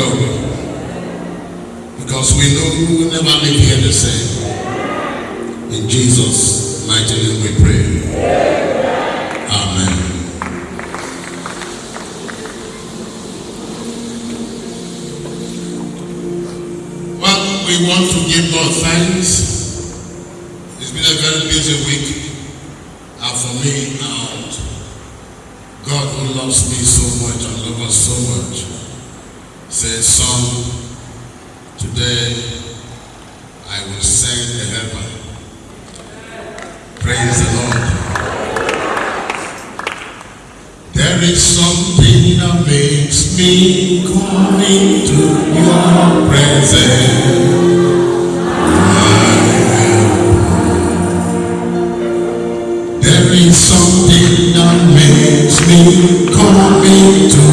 go. Because we know we will never live here the same. In Jesus' mighty name we pray. Amen. Well, we want to give God thanks. It's been a very busy week and for me and God who loves me so much and loves us so much. Says, Son, today I will send a helper. Praise the Lord. There is something that makes me come into your presence. There is something that makes me come into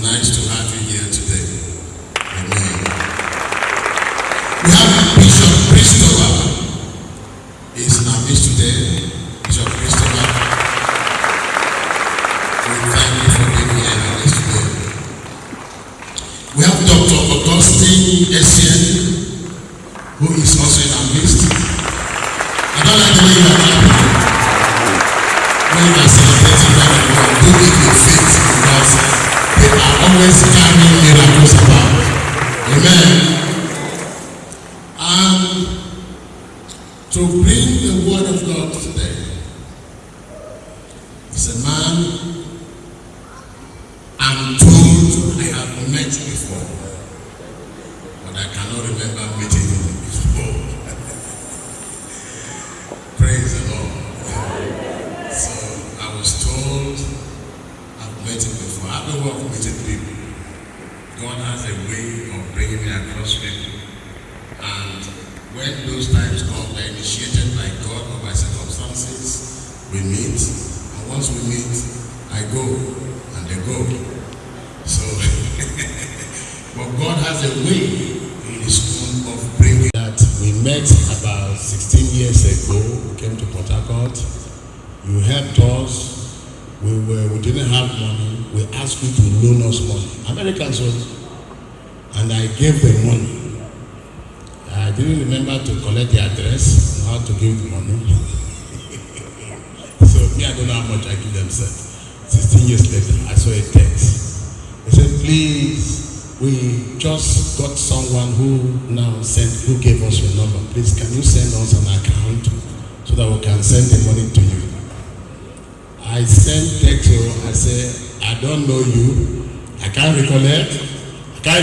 Nice to have you here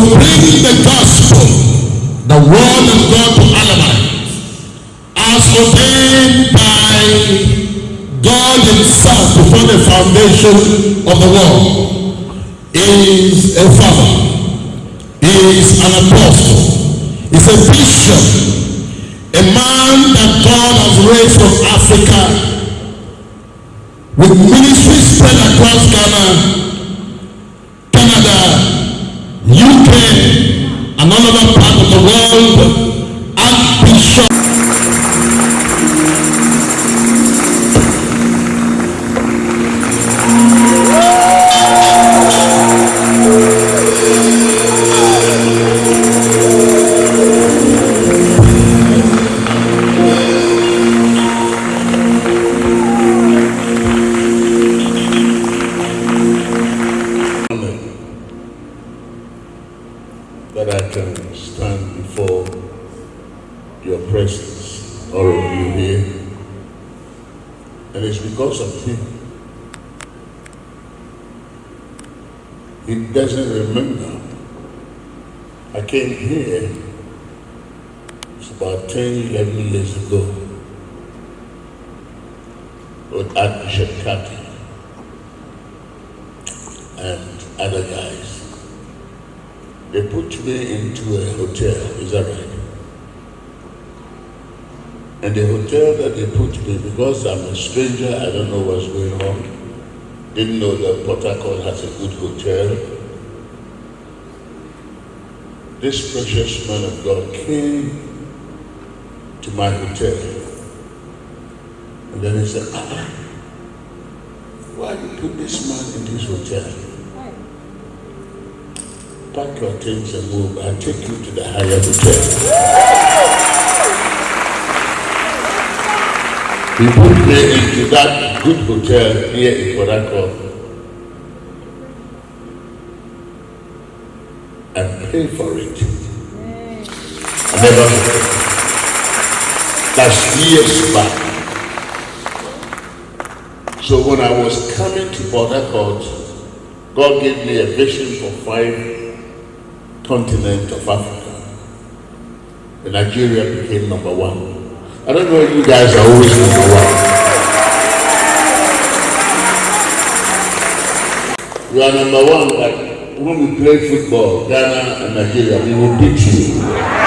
to bring the gospel, the word of God to Alamites, as ordained by God Himself before the foundation of the world, is a father, is an apostle, is a bishop, a man that God has raised from Africa with ministries spread across Ghana, And then he said, ah, why you put this man in this hotel? Pack your things and move. I'll take you to the higher hotel. He put me into that good hotel here in Harcourt and pay for it. I never forget. That's years back. So when I was coming to Port Harcourt, God gave me a vision for five continents of Africa. And Nigeria became number one. I don't know if you guys are always number one. We are number one, but when we play football, Ghana and Nigeria, we will beat you.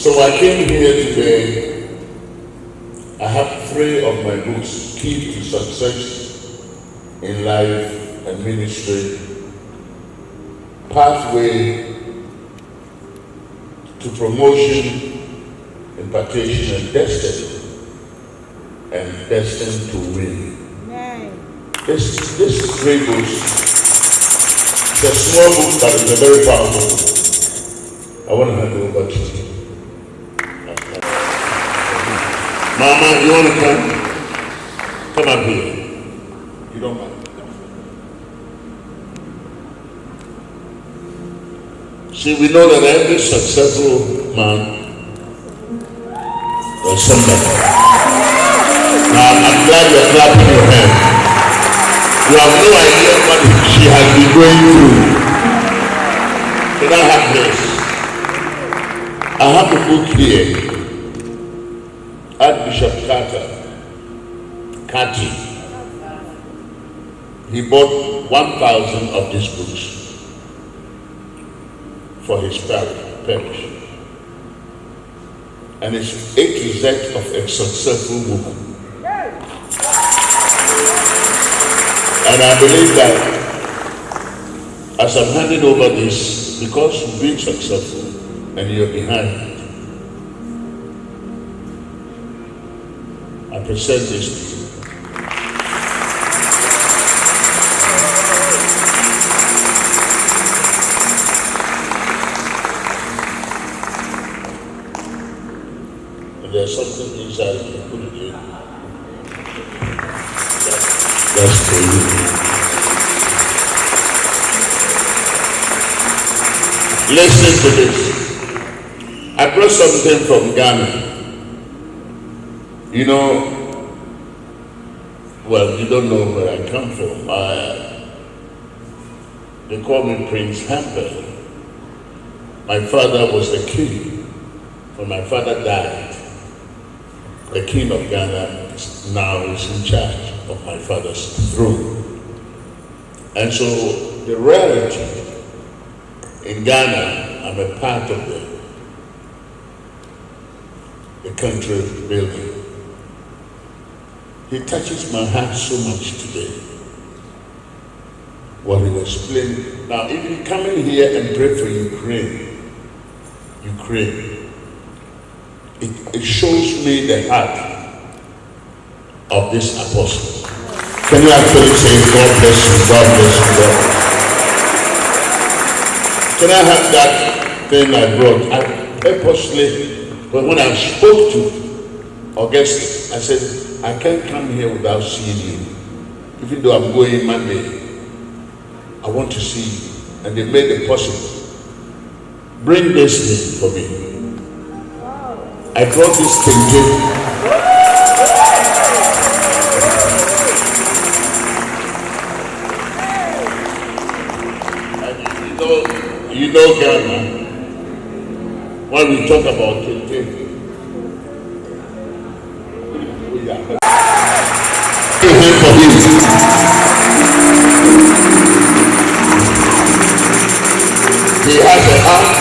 So I came here today. I have three of my books, Key to Success in Life and Ministry, Pathway to Promotion, Impartation and Destiny, and Destined to Win. This, this three books, it's a small book, but it's a very powerful book. I want to hand it over to you. Mama, you want to come? Come up here. You don't mind. See, we know that every successful man or somebody. Now, I'm glad you're clapping your hands. You have no idea what she has been going through. Can I have this? I have a book here. Archbishop Carter, Kati, he bought 1,000 of these books for his parish. And it's A to of a successful woman. And I believe that as I'm handing over this, because you've been successful and you're behind, present this to you. And there's something inside you, put it in. That- That's for you. Listen to this. I brought something from Ghana. You know, well, you don't know where I come from. I, they call me Prince Hamper. My father was the king. When my father died, the king of Ghana now is in charge of my father's throne. And so the royalty in Ghana, I'm a part of the, the country building. He touches my heart so much today. What he was playing. Now, if you come in here and pray for Ukraine, Ukraine, it, it shows me the heart of this apostle. Can you actually say, God bless you, God bless you, God Can I have that thing I brought? I purposely, when I spoke to August, I said, I can't come here without seeing you. Even though I'm going Monday, I want to see you. And they made it possible. Bring this thing for me. I brought this thing to you. Know, you know Ghana, when we talk about it, Cái.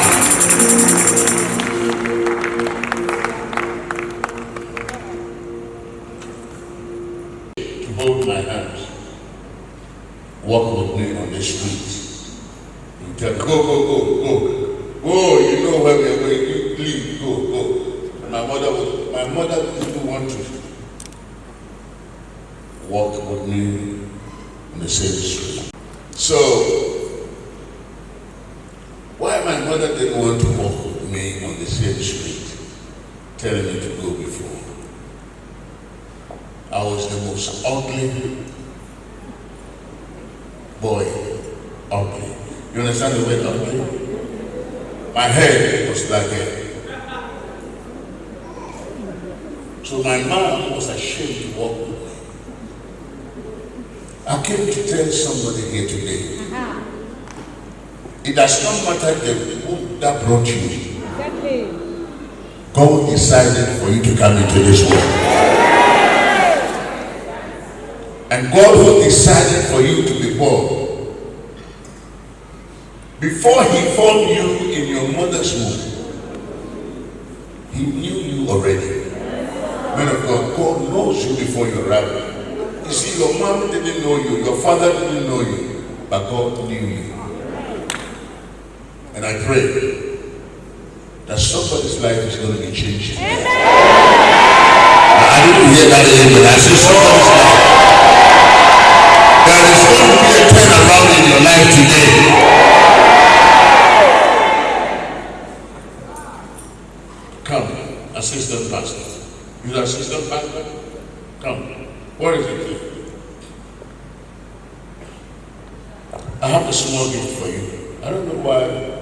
I have a small gift for you. I don't know why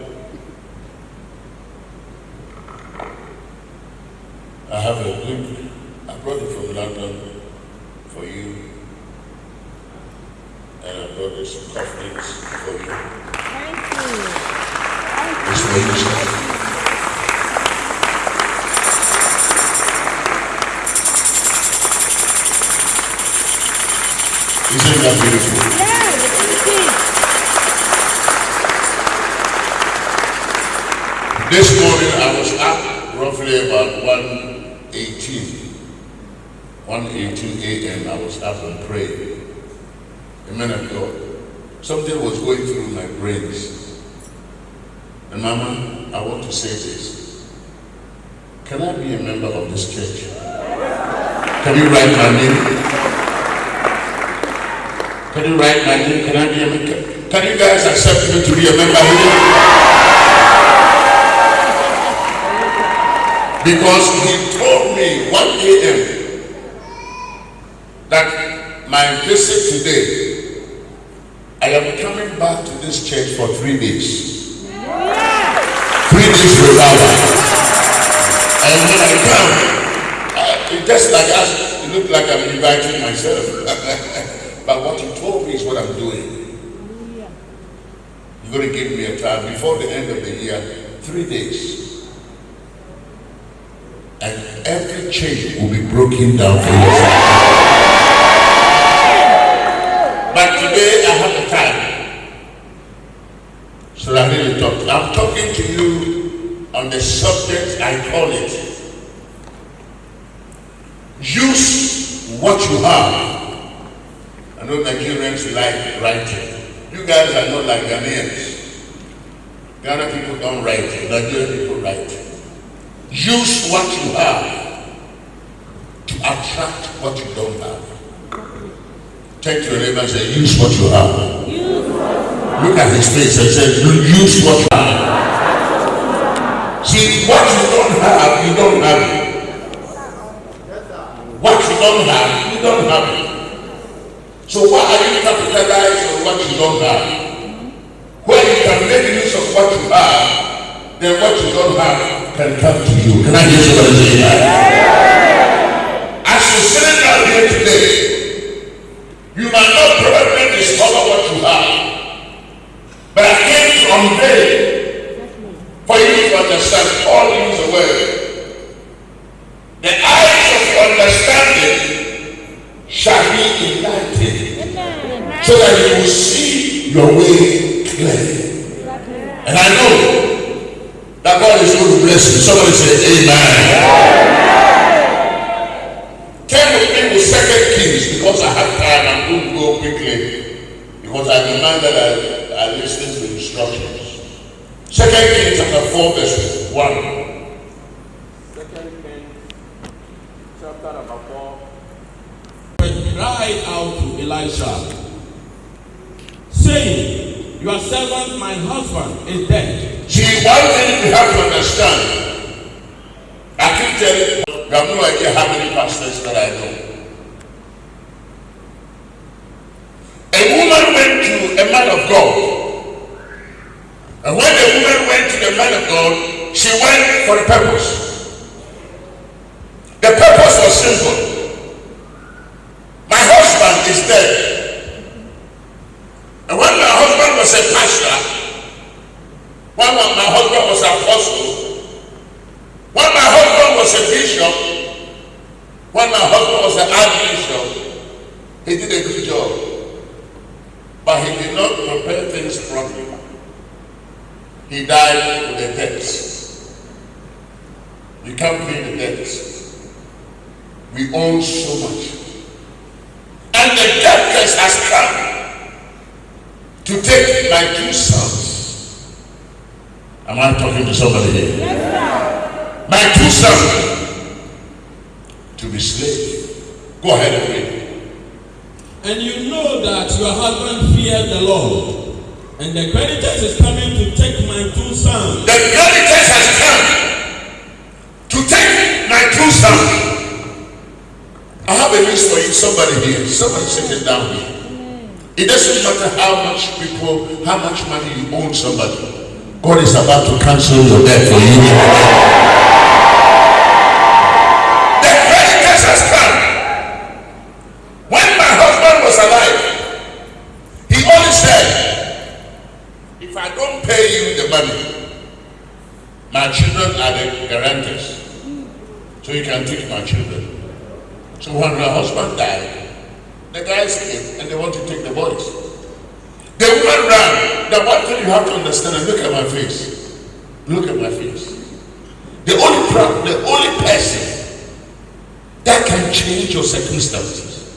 in doubtful. What you don't have. Take your neighbor and say, use what you have. Look at his face and say, use what you have. See, what you don't have, you don't have it. What you don't have, you don't have it. So why are you capitalizing on what you don't have? When you can make use of what you have, then what you don't have can come to you. Can I hear somebody say that? You sitting down here today, you might not probably discover what you have. But I came to unveil for you to understand all things the word. The eyes of understanding shall be enlightened so that you will see your way clearly. And I know that God is going to bless you. Somebody say amen. Turn me with second kings because I have time. I'm going to go quickly because I demand that I, I listen to instructions. Second Kings chapter 4 verse 1. Second Kings chapter number four. cried out to Elisha, saying, Your servant, my husband, is dead. See, one thing you have to understand. I keep telling you, you have no idea how many pastors that I know. A woman went to a man of God. And when the woman went to the man of God, she went for a purpose. The purpose was simple. My husband is dead. And when my husband was a pastor, when my husband was an apostle, when my husband was a bishop, when my husband was an archbishop, he did a good job. But he did not prepare things properly. He died with a debt. You can't pay the debt. We own so much. And the debtors has come to take my two sons. Am I talking to somebody here? My two sons to be slaves. Go ahead and read. And you know that your husband feared the Lord. And the creditors is coming to take my two sons. The creditors has come to take my two sons. I have a list for you, somebody here. Somebody sitting down here. It doesn't matter how much people, how much money you own somebody. God is about to cancel your debt for you. Children are the guarantors. So you can take my children. So when my husband died, the guys came and they want to take the boys. The woman ran. The one thing you have to understand, and look at my face. Look at my face. The only pro- the only person that can change your circumstances,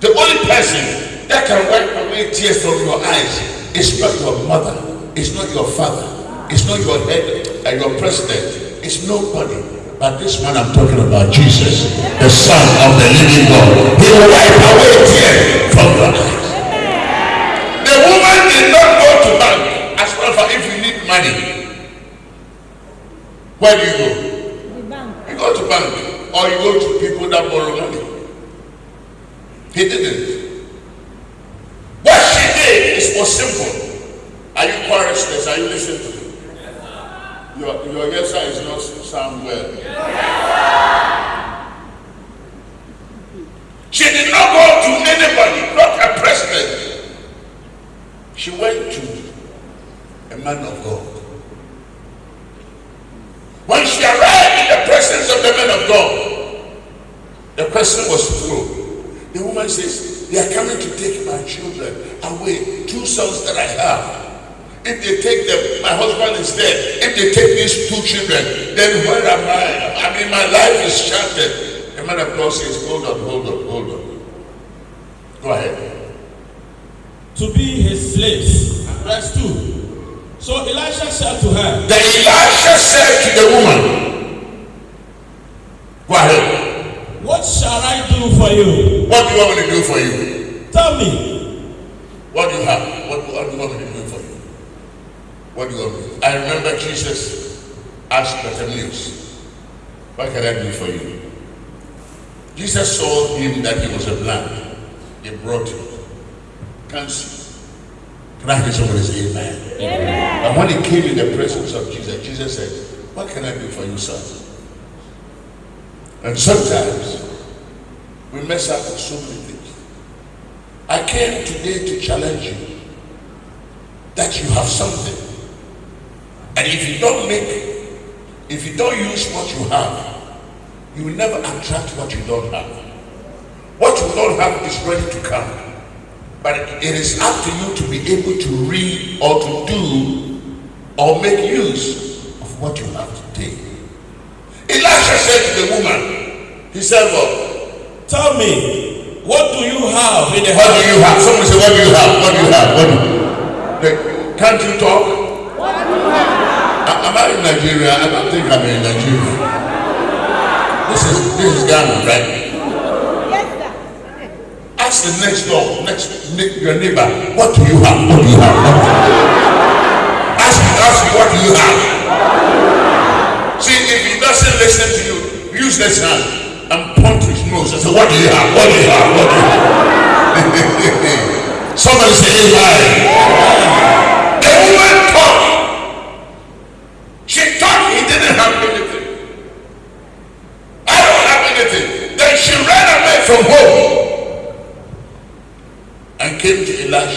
the only person that can wipe away tears from your eyes is not your mother, it's not your father, it's not your head and your president, it's nobody. But this man I'm talking about, Jesus, the Son of the living God, he will wipe away tears from your eyes. The woman did not go to bank. As well for if you need money. Where do you go? To bank. You go to bank or you go to people that borrow money. He didn't. What she did is was simple. Are you choristers? Are you listening to me? Your, your yes sir is not sound well. She did not go to anybody, not a president. She went to a man of God. When she arrived in the presence of the man of God, the person was through. The woman says, They are coming to take my children away, two sons that I have. If they take them, my husband is dead. If they take these two children, then where am I? I mean, my life is shattered. The man of God says, hold on, hold on, hold on. Go ahead. to be his slaves. Verse 2. So Elisha said to her, Then Elisha said to the woman, Go ahead. What shall I do for you? What do you want me to do for you? Tell me. What do you have? What, what do you want me to do? What do you want me to do? I remember Jesus asked Bartimaeus, What can I do for you? Jesus saw him that he was a blind. He brought him. Can't see. Can I hear somebody say amen? amen? And when he came in the presence of Jesus, Jesus said, What can I do for you, son? And sometimes we mess up with so many things. I came today to challenge you that you have something. And if you don't make, if you don't use what you have, you will never attract what you don't have. What you don't have is ready to come. But it is up to you to be able to read or to do or make use of what you have today. Elisha said to the woman, he said, well, Tell me, what do you have in the what house? do you have? Someone say, what do you have? What do you have? What do you Like, Can't you talk? Am I in Nigeria? I don't think I'm in Nigeria. This is this is Ghana, right? Ask the next door, next ne- your neighbor, what do you have? What do you have? What do you have? Ask ask what do you have? See, if he doesn't listen to you, use this hand and point his nose and say, what do you have? What do you have? What do you have? Somebody say amen. كنت إلا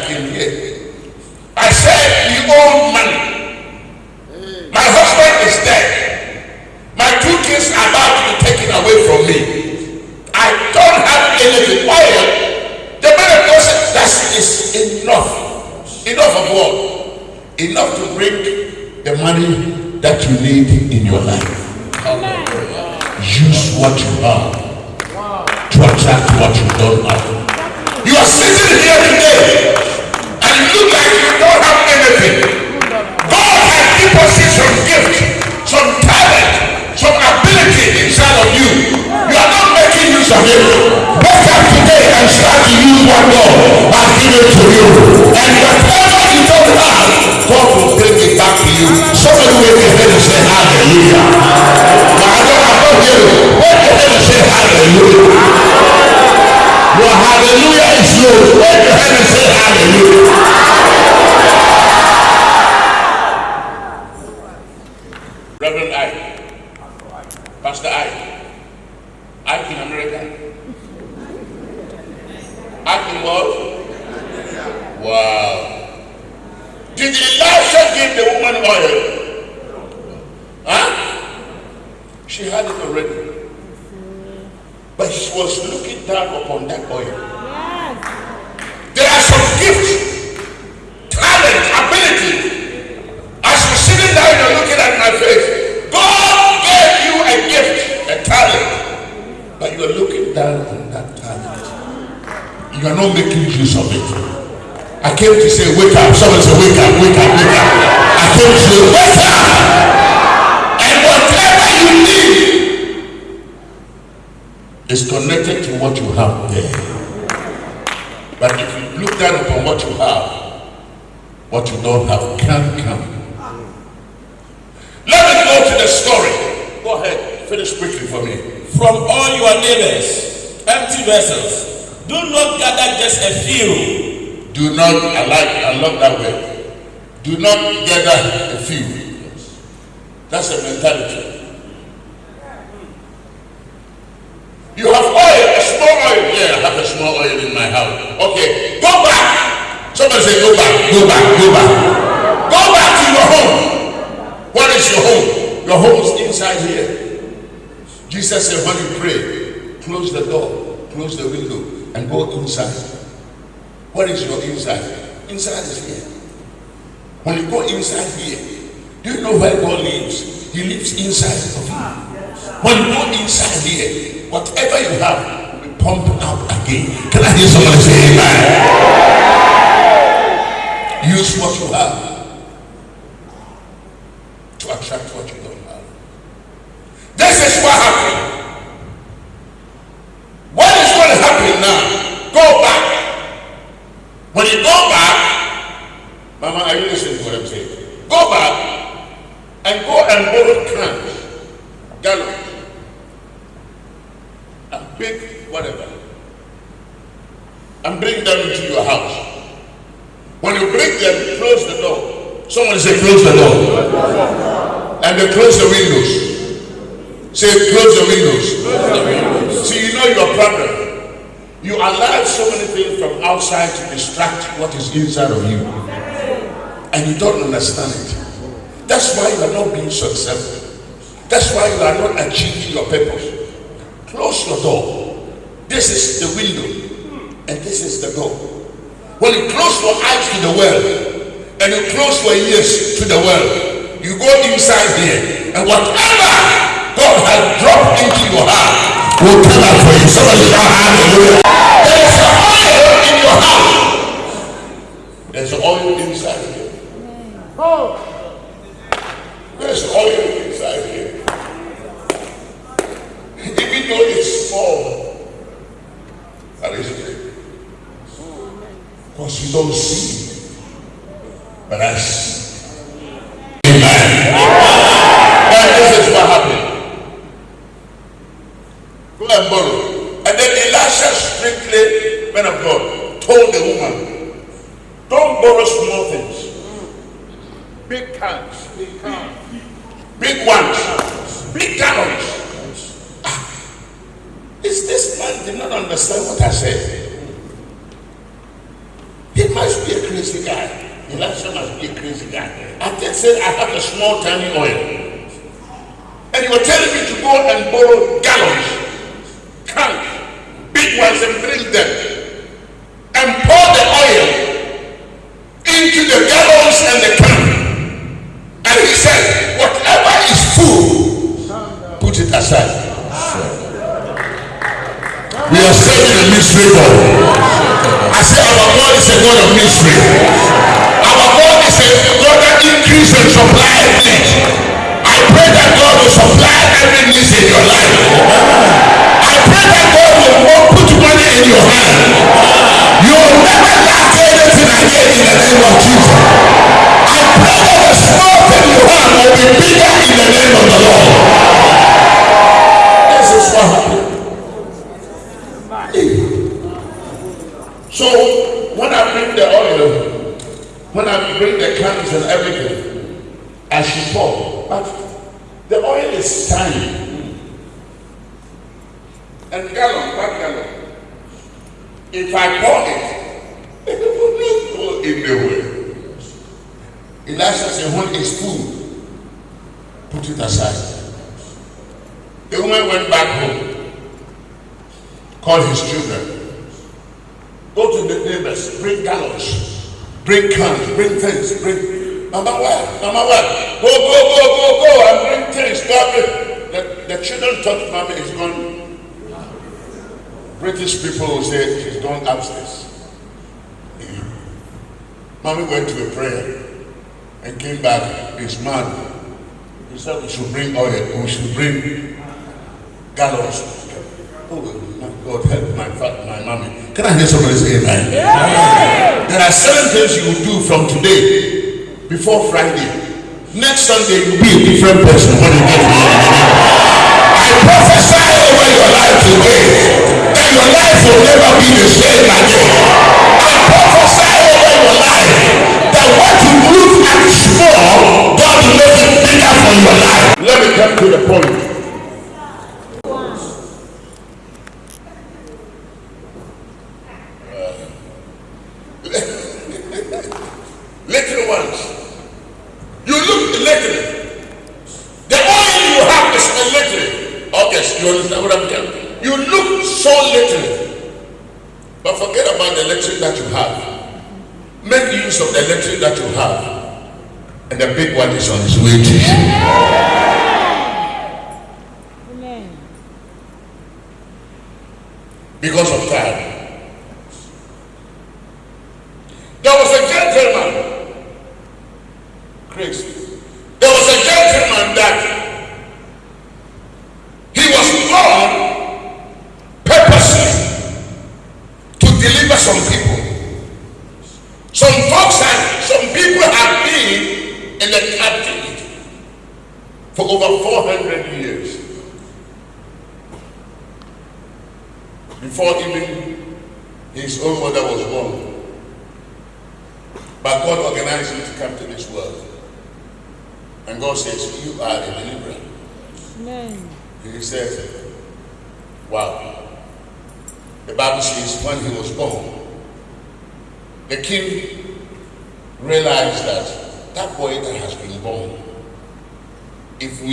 I came here. I said, you owe money. My husband is dead. My two kids are about to be taken away from me. I don't have anything. Why? The man of God said, that is enough. Enough of what? Enough to bring the money that you need in your life. Use what you have to attract what you don't have. You are sitting here today look like you don't have anything. God has deposited some gift, some talent, some ability inside of you. You are not making use of it. Wake up today and start to use what God has given to you. And whatever you don't have, God will bring it back to you. Somebody will your head and say hallelujah. But I don't, I don't hear you. Wave your head and say hallelujah. Your hallelujah is low. When you hear me say hallelujah. Gather just a few. Do not, I like, I love that word. Do not gather a few. That's a mentality. You have oil, a small oil. Yeah, I have a small oil in my house. Okay, go back. Somebody say, go back, go back, go back. Go back to your home. What is your home? Your home is inside here. Jesus said, when you pray, close the door, close the window, and go inside. What is your inside? Inside is here. When you go inside here, do you know where God lives? He lives inside of you. When you go inside here, whatever you have will be pumped out again. Can I hear somebody say amen? Use what you have to attract what you don't have. This is what When you go back, Mama, are you listening to what I'm saying? Go back and go and borrow cans, gallons, and big whatever, and bring them into your house. When you bring them, close the door. Someone say, close the door. And they close the windows. Say, close the windows. See, you know your problem. You allow so many things from outside to distract what is inside of you. And you don't understand it. That's why you are not being successful. That's why you are not achieving your purpose. Close your door. This is the window. And this is the door. When you close your eyes to the world and you close your ears to the world, you go inside here. And whatever God has dropped into your heart will come out for you. Somebody hallelujah. Your house. There's oil inside here. There's oil inside here. Even though it's small, that is it. Because you don't see, but I see. Thought mommy is gone. British people will say she's gone upstairs. Mommy went to a prayer and came back. He's mad. He said we should bring oil. We should bring gallons. Oh my God, help my fa- my mommy. Can I hear somebody say amen? There are seven things you will do from today before Friday. Next Sunday you'll be a different person when you get to today that your life will never be the same again. I prophesy over your life that what you look at small, God will make it bigger for your life. Let me come to the point.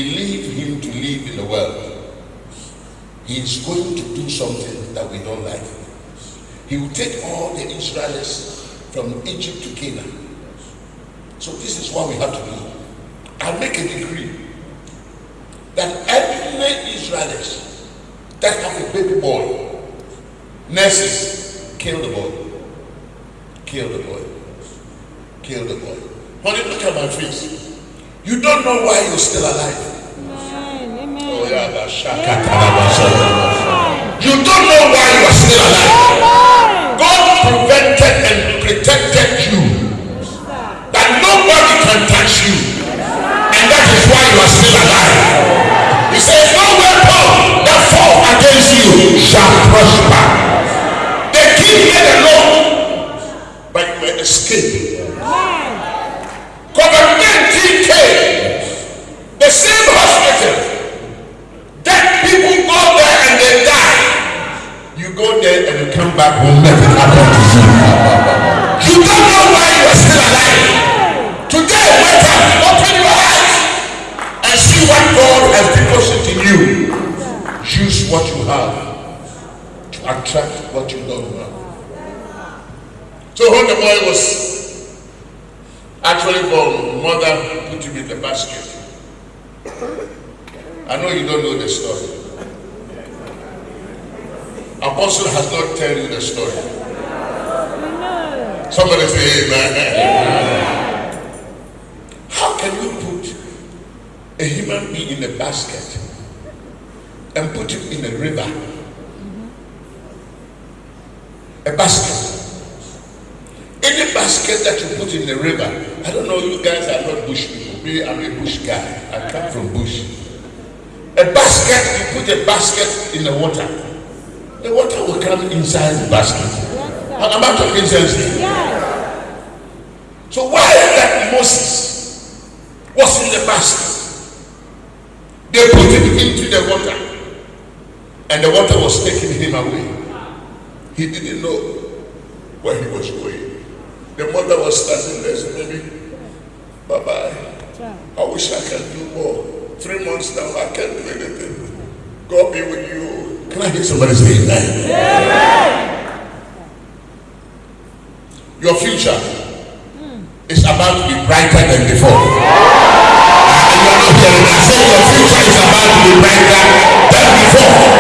Leave him to live in the world, he is going to do something that we don't like. He will take all the Israelites from Egypt to Canaan. So this is what we have to do. I'll make a decree that every Israelites that have a baby boy, nurses, kill the boy. Kill the boy. Kill the boy. Honey, look at my face. You don't know why you're still alive. Amen. Amen. Oh, yeah, that's shakatarabasa. You don't know why you are still alive. God prevented and protected you that nobody can touch you. And that is why you are still alive. He says, No weapon that fall against you shall prosper. The king made a law, but you will escape. Attract what you don't have. So when the boy was actually born, mother put him in the basket. I know you don't know the story. Apostle has not tell you the story. Somebody say amen. How can you put a human being in a basket and put him in a river? A basket. Any basket that you put in the river, I don't know, you guys are not bush people. Me, I'm a bush guy. I come from bush. A basket, you put a basket in the water. The water will come inside the basket. Am I talking sense? Yes. So why is that Moses was in the basket? They put it into the water. and the water was taking him away. He didn't know where he was going. The mother was standing there, said, Baby, bye bye. I wish I could do more. Three months now, I can't do anything. God be with you. Can I hear somebody say amen? Your future is about to be brighter than before. And you're not hearing. I said your future is about to be brighter than before.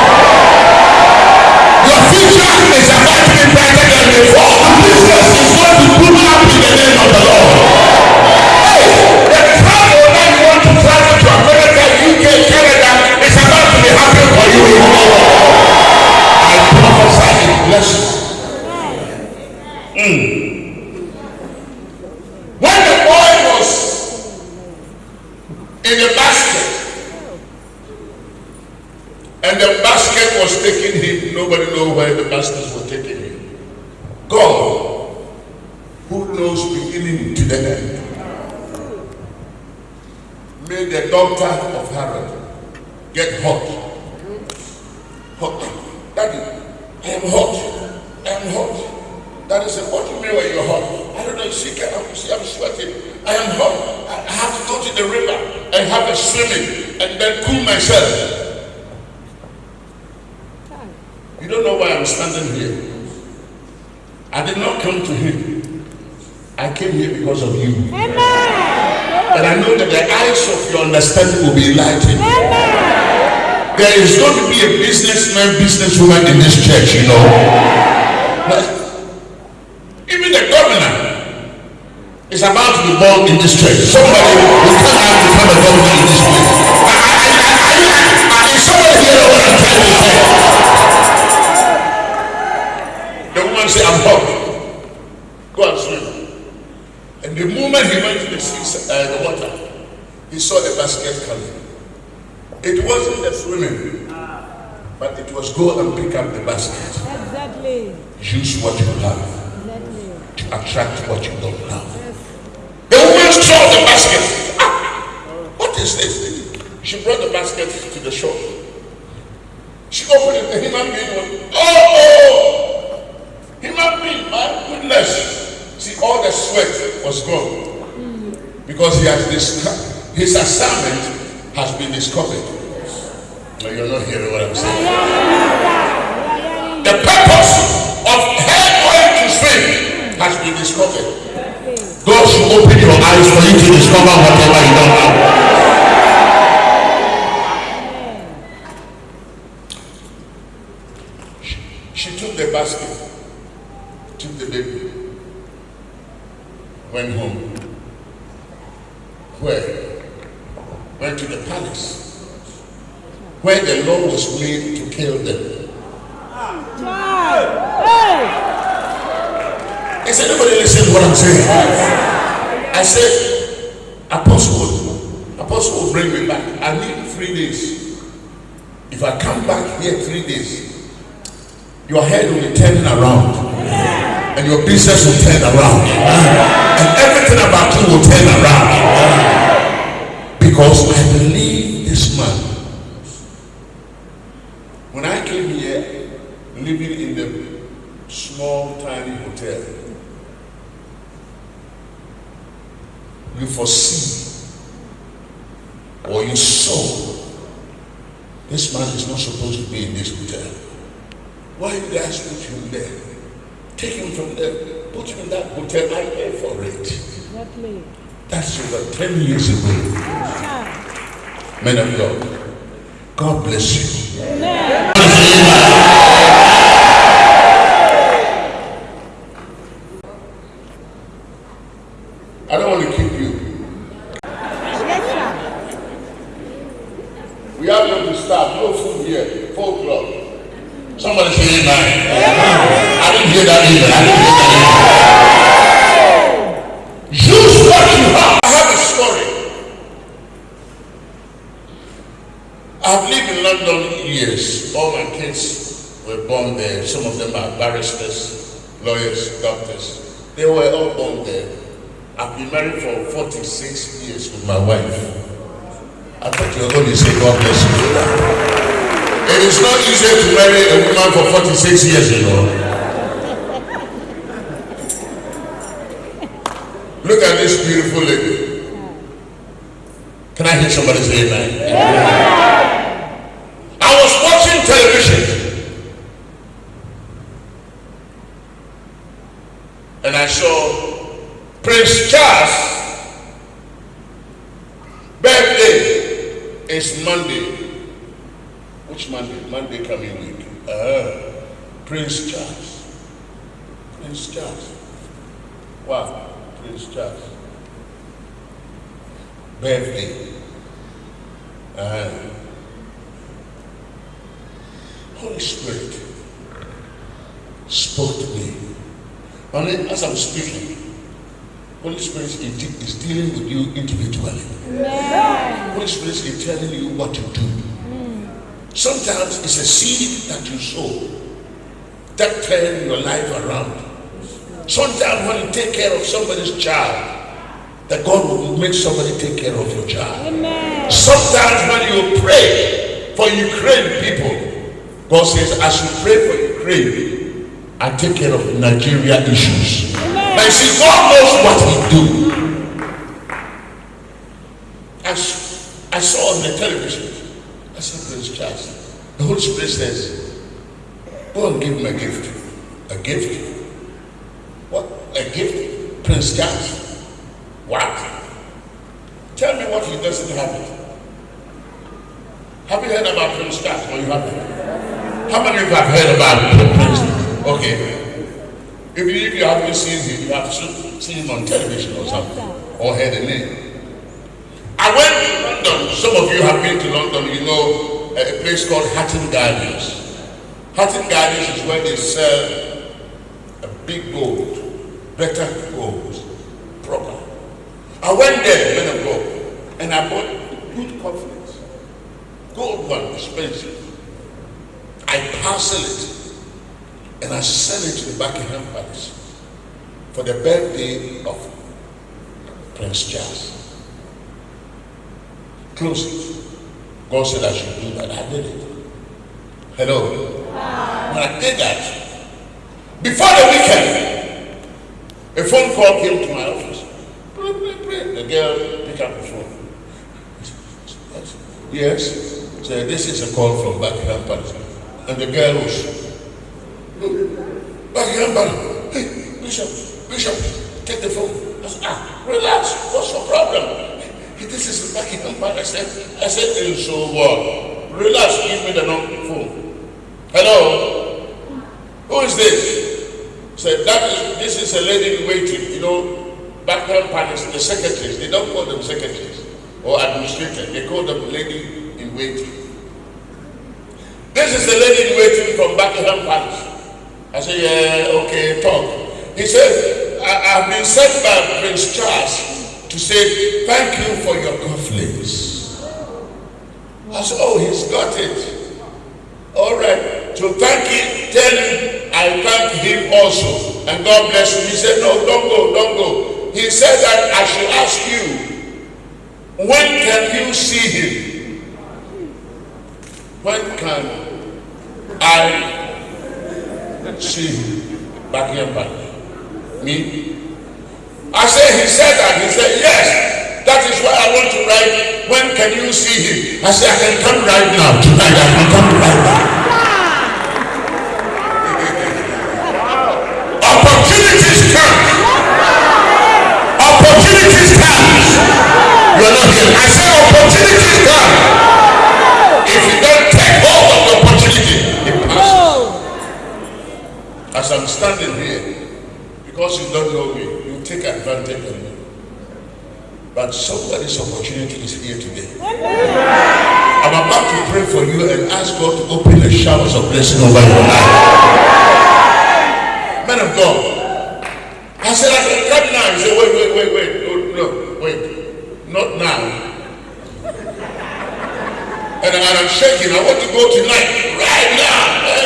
Is about to be brighter than before. Business is going to boom this church. Somebody will come out to become a governor in this place. Is somebody here what I'm trying to say? The woman said, I'm hot. Go and swim. And the moment he went to the sea, uh, the water, he saw the basket coming. It wasn't the swimming, but it was go and pick up the basket. Exactly. Use what you have Exactly. to attract what you don't have. Woman saw the basket. Ah, what is this? She brought the basket to the shore. She opened it, the human being was, oh, oh, human being, my goodness. See, all the sweat was gone because he has discovered, his assignment has been discovered. No, you're not hearing what I'm saying. The purpose of hair oil to swim has been discovered. God should open your eyes for you to discover whatever you don't know. She, she took the basket, took the baby, went home. Where? Went to the palace. Where the law was made to kill them. Child. Hey. Is anybody listening to what I'm saying? I said, Apostle, Apostle will bring me back. I need three days. If I come back here three days, your head will be turning around. And your business will turn around. And everything about you will turn around. Because I believe this man. When I came here, living in the small, tiny hotel, you foresee or you saw this man is not supposed to be in this hotel. Why you guys put him there? Take him from there, put him in that hotel, I pay for it. Exactly. That's over 10 years ago. Child. Men of God, God bless you. Amen. I don't want to keep you. Yes, sir. We have to start. No food here. Four o'clock. Somebody say amen. I didn't hear that either. I didn't hear that either. Use what you have. I have a story. I've lived in London years. All my kids were born there. Some of them are barristers, lawyers, doctors. They were all born there. I've been married for 46 years with my wife. I thought you were going to say God bless you. It is not easy to marry a woman for 46 years, you know. Look at this beautiful lady. Can I hear somebody say amen? Life around. Sometimes when you take care of somebody's child, that God will make somebody take care of your child. Sometimes when you pray for Ukraine people, God says, as you pray for Ukraine, I take care of Nigeria issues. Now you see, God knows what He do. I saw on the television, I said, Prince Charles, the Holy Spirit says, go and give him a gift. A gift? What? A gift? Prince Charles? What? Tell me what he doesn't have. Have you heard about Prince Charles? Or you haven't? How many of you have heard about Prince? Okay. If you, if you haven't seen him, you have seen him on television or something, or heard the name. I went to London. Some of you have been to London. You know a, place called Hatton Gardens. Hatton Gardens is where they sell big gold, better gold, proper. I went there, men of God, and I bought good confidence. Gold one, expensive. I parcel it and I sell it to the Buckingham Palace for the birthday of Prince Charles. Close it. God said I should do that. I did it. Hello. When I did that, before the weekend, a phone call came to my office. The girl picked up the phone. Yes. Said this is a call from Buckingham Palace. And the girl was Buckingham Palace. Hey, Bishop, Bishop, take the phone. I said, ah, relax. What's your problem? This is Buckingham Palace. I said, I said, "Eh, so what? Relax, give me the phone. Hello? Who is this? Said, that is, this is a lady in waiting. You know, Buckingham Palace, the secretaries, they don't call them secretaries or administrators. They call them lady in waiting. This is the lady in waiting from Buckingham Palace. I said, yeah, okay, talk. He said, I, I've been sent by Prince Charles to say thank you for your conflicts. I said, oh, he's got it. All right. So thank him, tell him I thank him also. And God bless him. He said, no, don't go, don't go. He said that I should ask you, when can you see him? When can I see him? Buckingham Palace. Me? I said, he said that. He said, yes. That is why I want to write, when can you see him? I said, I can come right now. Tonight, I can come right now. Opportunities come. Opportunities come. You are not here. I said, opportunities come. If you don't take hold of the opportunity, it passes. As I'm standing here, because you don't know me, you take advantage of me. But somebody's opportunity is here today. I'm about to pray for you and ask God to open the showers of blessing over your life. Man of God, I said I can come now. He said, wait, wait, wait, wait. No, no, wait. Not now. And, and I'm shaking. I want to go tonight. Right now. eh?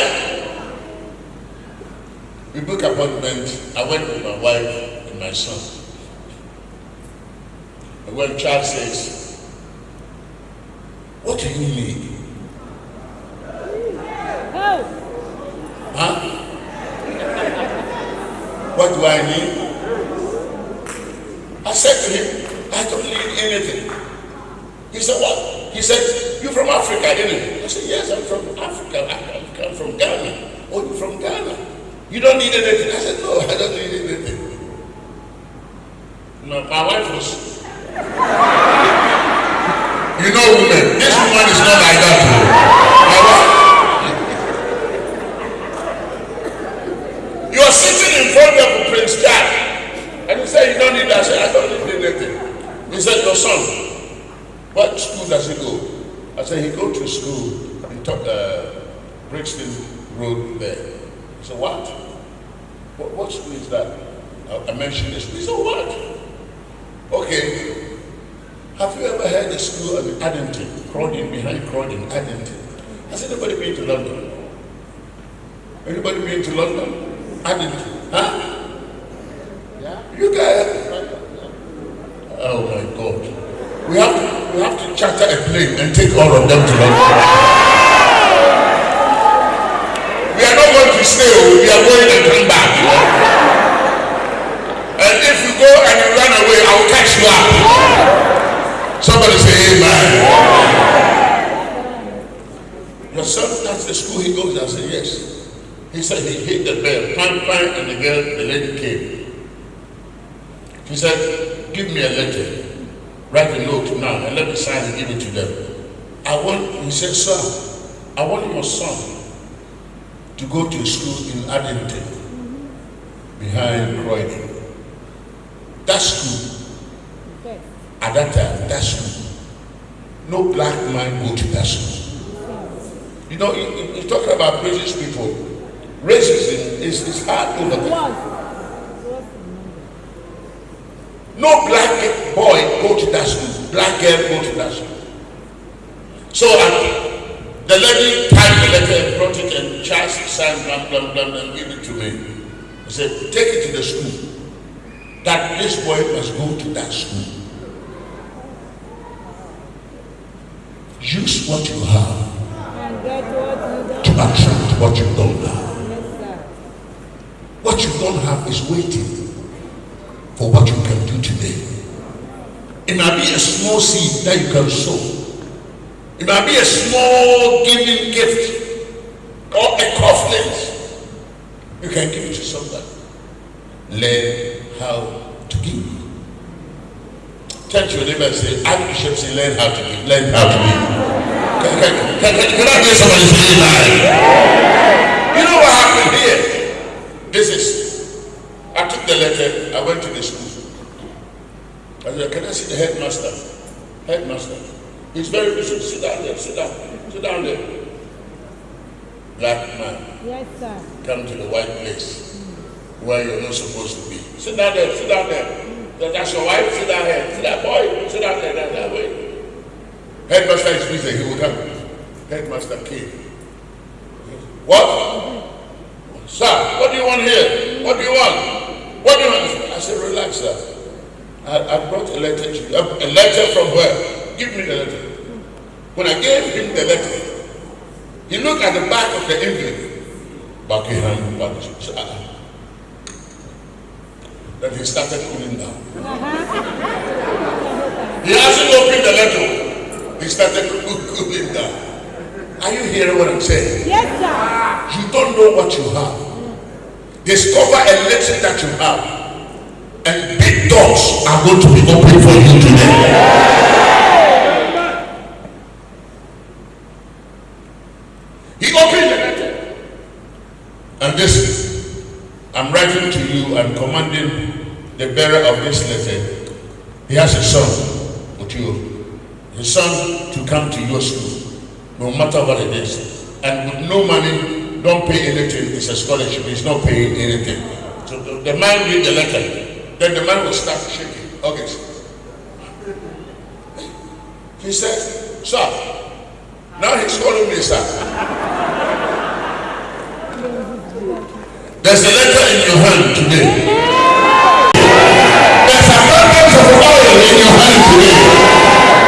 We book appointment. I went with my wife and my son. And when child says, what do you need? Huh? what do I need? I said to him, I don't need anything. He said, what? He said, you're from Africa, didn't you? I said, yes, I'm from Africa. I come from Ghana. Oh, you're from Ghana. You don't need anything. I said, no, I don't need anything. No, my wife was you know, women, this woman is not like that. You are sitting in front of Prince Jack, and you say you don't need that. I said, I don't need anything. He said, your son, what school does he go? I said, he go to school in uh, Brixton Road there. He said, what? What, what school is that? I, I mentioned this. He said, what? Okay. Have you ever heard the school of Addington? Croydon, behind Croydon, Addington. Has anybody been to London? Anybody been to London? Addington? Huh? Yeah. You guys? Oh my God. We have to, we have to charter a plane and take all of them to London. We are not going to stay, we are going and come back. you know. And if you go and you run away, Up. Somebody say amen. Your son, that's the school he goes. I said, yes. He said he hit the bell, pam, pam, and the girl, the lady came. He said, give me a letter. Write a note now and let me sign and give it to them. I want, he said, sir, I want your son to go to school in Addington, behind Croydon. That school. At that time, that school, no black man go to that school. You know, you, you- talking about British people. Racism is, is hard over there. No black boy go to that school. Black girl go to that school. So uh, the lady typed the letter and brought it and Charles signed blah blah blah and gave it to me. He said, take it to the school. That this boy must go to that school. Use what you have to attract what you don't have. What you don't have is waiting for what you can do today. It might be a small seed that you can sow. It might be a small giving gift or a coffin. You can give to somebody. Learn how to give. Turn to your neighbor and say, Archbishop say, learn how to give. Learn how to give. Can, can, can, can, can I hear somebody say amen? You know what happened here? This is, I took the letter, I went to the school. I said, can I see the headmaster? Headmaster. He's very busy. Sit down there, sit down, sit down there. Black man, Yes, sir. come to the white place where you're not supposed to be. Sit down there, sit down there. That- That's your wife, sit down here. Sit down, boy, sit down there, that, that way. Headmaster is busy, he will come. Headmaster came. What? Sir, what do you want here? What do you want? What do you want? I said, relax, sir. I, I brought a letter to you. A letter from where? Give me the letter. When I gave him the letter, he looked at the back of the envelope. Buckingham Palace. Then he started cooling down. He hasn't opened the letter. He started coo- cooling down. Are you hearing what I'm saying? Yes, sir. You don't know what you have. Discover a little that you have. And big doors are going to be open for you today. He opened the letter. And this, I'm writing to you and commanding the bearer of this letter. He has a son with you. His son to come to your school, no matter what it is. And with no money, don't pay anything. It's a scholarship. He's not paying anything. So the, the man read the letter. Then the man will start shaking. August. He said, Sir. Now he's calling me, sir. There's a letter in your hand today. There's abundance of oil in your hand today.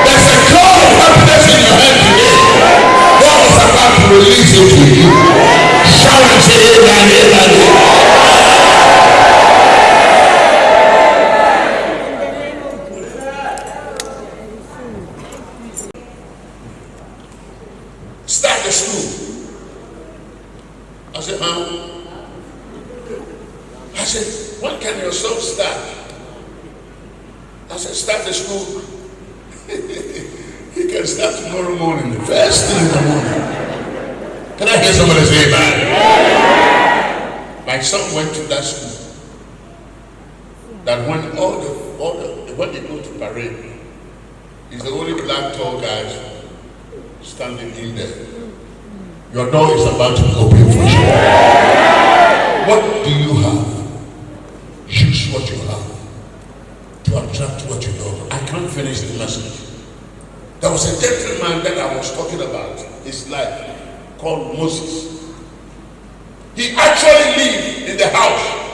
There's a cloud of happiness in your hand today. God is about to release it to you. Shout and say amen, amen. School. he can start tomorrow morning, the first thing in the morning. Can I hear somebody say amen? My son went to that school. That when all the all the when they go to parade, he's the only black tall guy standing in there. Your door is about to open for you. What do you have? Message. There was a gentleman that I was talking about, his life, called Moses. He actually lived in the house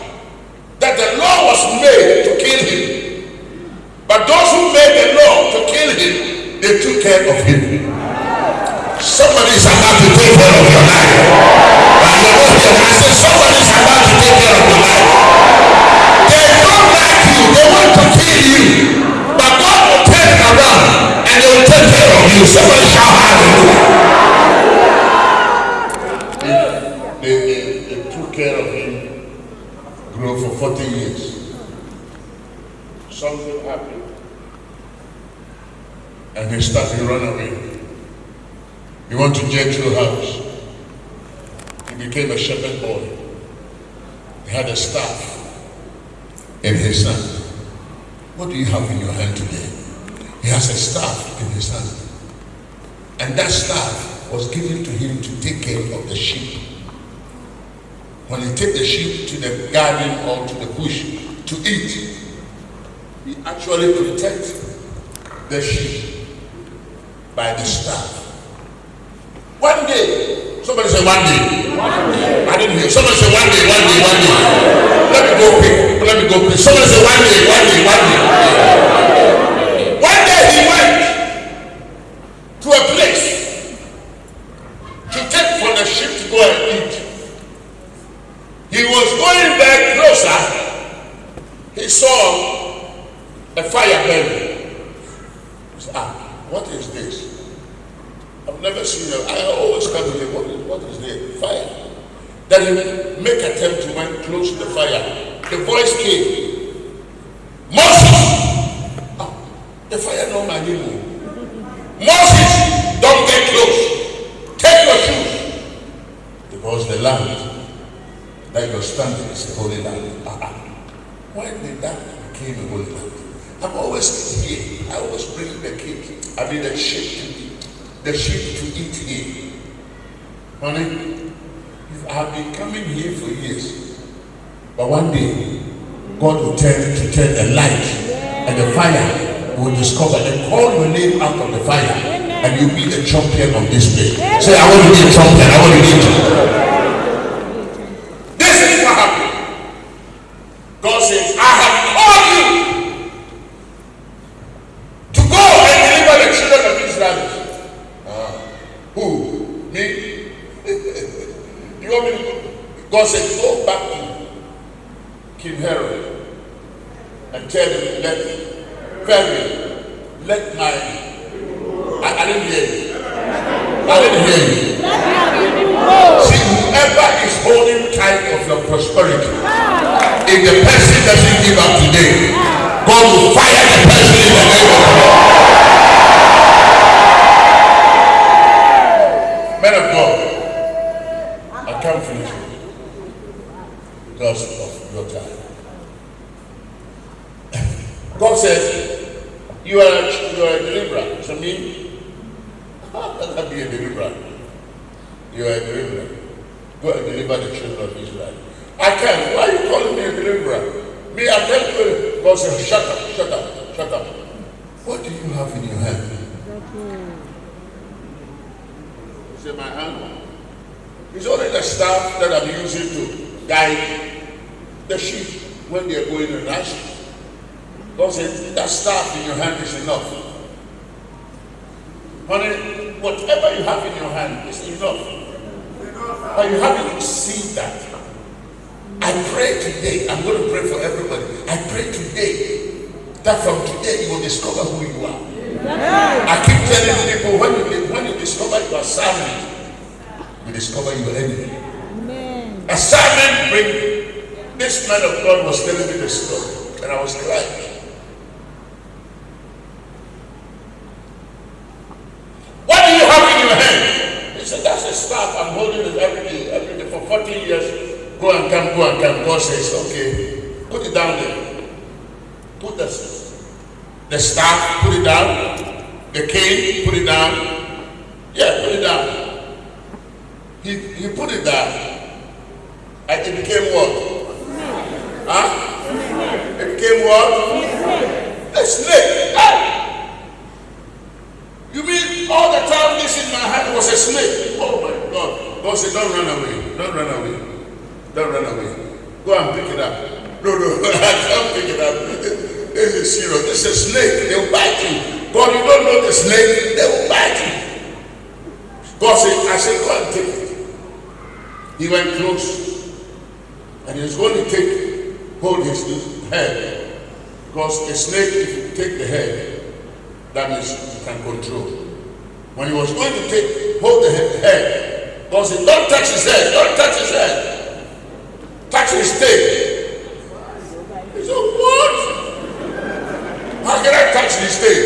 that the law was made to kill him. But those who made the law to kill him, they took care of him. Somebody is about to take care of your life. You. Somebody shout hallelujah. They, took care of him, grew for 40 years. Something happened. And he started to run away. He went to Jethro's house. He became a shepherd boy. He had a staff in his hand. What do you have in your hand today? He has a staff in his hand. And that staff was given to him to take care of the sheep. When he take the sheep to the garden or to the bush to eat, he actually protect the sheep by the staff. One day, somebody say one day. I didn't hear. Somebody say one day, one day, one day. Let me go quick. Let me go quick. Somebody say one day, one day, one day. One day he went to a place to take for the sheep to go and eat. He was going there closer. He saw a fire burning. He said, ah, what is this? I've never seen it. I always come to him, what is, what is there? Fire. Then he make attempt to went close to the fire. The voice came. Moses! Ah, the fire no man move. Moses, don't get close. Take your shoes. Because the land you're standing is holy land. Ah, ah. Why did that became a holy land? I'm always here. I always bring the cake. I mean the sheep to eat. The sheep to eat here. Honey, I have been coming here for years. But one day, God will turn to turn the light and the fire will discover and call your name out of the fire. And you'll be the champion of this place. Say, I want to be a champion. I want to be a champion. The sheep when they're going to ration. God said, That staff in your hand is enough. Honey, whatever you have in your hand is enough. But you have to see that. I pray today, I'm going to pray for everybody. I pray today that from today you will discover who you are. I keep telling people when you when you discover you are silent, you discover your enemy. A servant bring this man of God was telling me the story, and I was crying. What do you have in your hand? He said, That's a staff. I'm holding it every day, every day for 40 years. Go and come, go and come. God says, Okay, put it down there. Put the, the staff, put it down. The cane, put it down. Yeah, put it down. He, he put it down. And it became what? Huh? It became what? A snake. Hey! You mean all the time this in my hand was a snake? Oh my God. God said, Don't run away. Don't run away. Don't run away. Go and pick it up. No, no, I can't pick it up. This is serious. This is a snake. They will bite you. God, you don't know the snake. They will bite you. God said, I said, go and take it. He went close. And he was going to take, hold his head. Because a snake, if you take the head, that means you can control. When he was going to take, hold the he- head, God said, don't touch his head, don't touch his head. Touch his tail. He said, what? How can I touch his tail?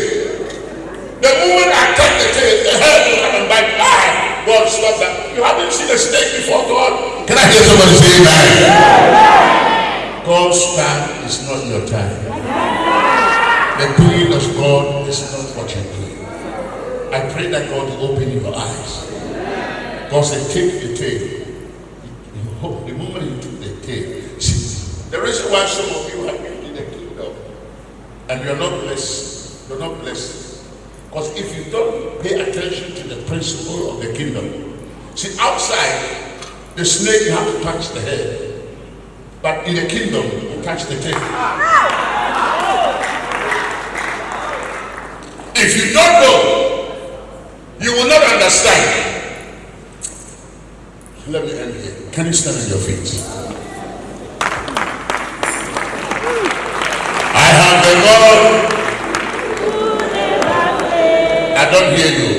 The moment I touch the tail, the head will come and bite. Ah! God, stop that. You haven't seen a snake before, God. Can I hear somebody say amen? God's time is not your time. The doing of God is not what you do. I pray that God will open your eyes. God said, take the tail. The moment you took the tail. See, the reason why some of you have been in the kingdom and you're not blessed, you're not blessed. Because if you don't pay attention to the principle of the kingdom, see, outside, the snake, you have to touch the head. But in the kingdom, you touch the tail. If you don't know, you will not understand. Let me end here. Can you stand on your feet? I have the Lord. I don't hear you.